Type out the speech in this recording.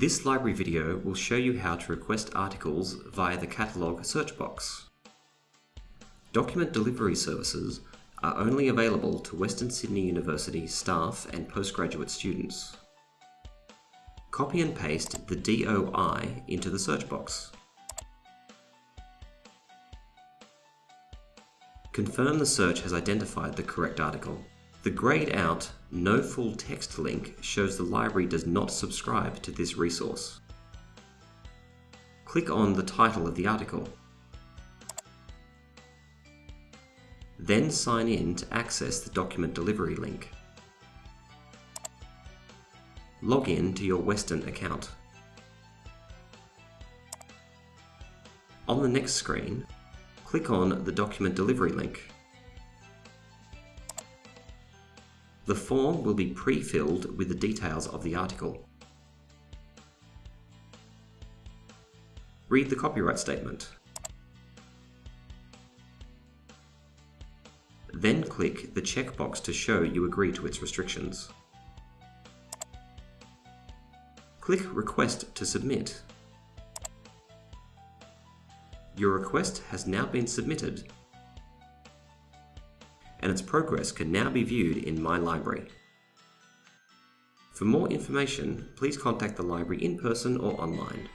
This library video will show you how to request articles via the catalogue search box. Document delivery services are only available to Western Sydney University staff and postgraduate students. Copy and paste the DOI into the search box. Confirm the search has identified the correct article. The grayed out No Full Text link shows the library does not subscribe to this resource. Click on the title of the article. Then sign in to access the document delivery link. Log in to your Western account. On the next screen, click on the document delivery link. The form will be pre-filled with the details of the article. Read the copyright statement. Then click the checkbox to show you agree to its restrictions. Click Request to submit. Your request has now been submitted and its progress can now be viewed in My Library. For more information, please contact the library in person or online.